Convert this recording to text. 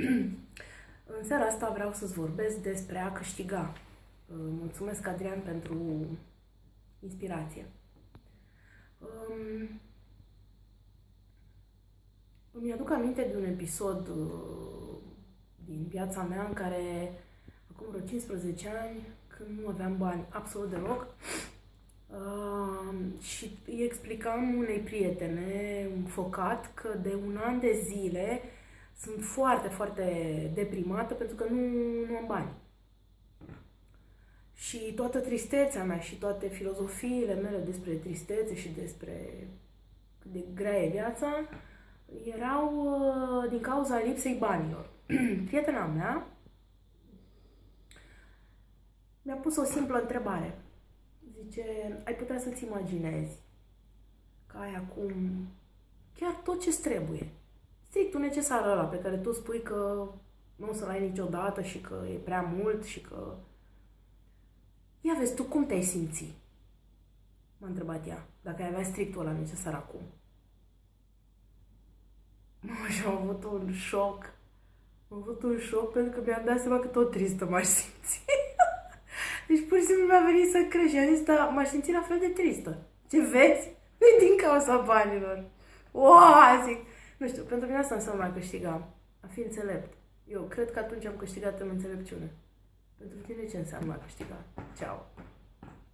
În seara asta vreau să-ți vorbesc despre a câștiga. Mulțumesc, Adrian, pentru inspirație. Îmi aduc aminte de un episod uh, din viața mea în care, acum vreo 15 ani, când nu aveam bani absolut deloc, uh, și îi explicam unei prietene înfocat că de un an de zile sunt foarte, foarte deprimată pentru că nu, nu am bani. Și toată tristețea mea și toate filozofiile mele despre tristețe și despre cât de grea e viața erau uh, din cauza lipsei banilor. Prietena mea mi-a pus o simplă întrebare. Zice, ai putea să-ți imaginezi că ai acum chiar tot ce trebuie strictul necesar ăla pe care tu spui că nu o să-l ai niciodată și că e prea mult și că... Ia vezi, tu cum te-ai simți? M-a întrebat ea, dacă ai avea strictul ăla necesar acum. Mă, și am avut un șoc. Am avut un șoc pentru că mi-am dat seama că tot tristă m-aș simți. deci pur și simplu mi-a venit să crești. Și am zis, da, m-aș simți la fel de tristă. Ce vezi? nu din cauza banilor. Wow, zic, nu știu, pentru mine asta înseamnă a câștiga, a fi înțelept. Eu cred că atunci am câștigat în înțelepciune. Pentru tine ce înseamnă a câștiga? Ceau!